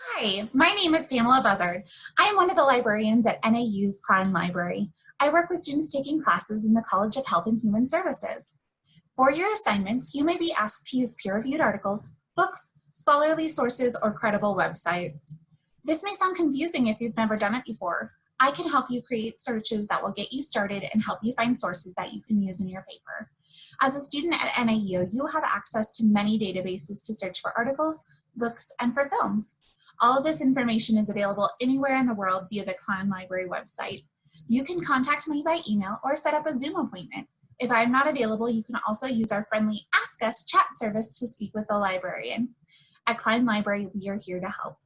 Hi, my name is Pamela Buzzard. I am one of the librarians at NAU's Cline Library. I work with students taking classes in the College of Health and Human Services. For your assignments, you may be asked to use peer-reviewed articles, books, scholarly sources, or credible websites. This may sound confusing if you've never done it before. I can help you create searches that will get you started and help you find sources that you can use in your paper. As a student at NAU, you have access to many databases to search for articles, books, and for films. All of this information is available anywhere in the world via the Cline Library website. You can contact me by email or set up a Zoom appointment. If I'm not available, you can also use our friendly Ask Us chat service to speak with the librarian. At Cline Library, we are here to help.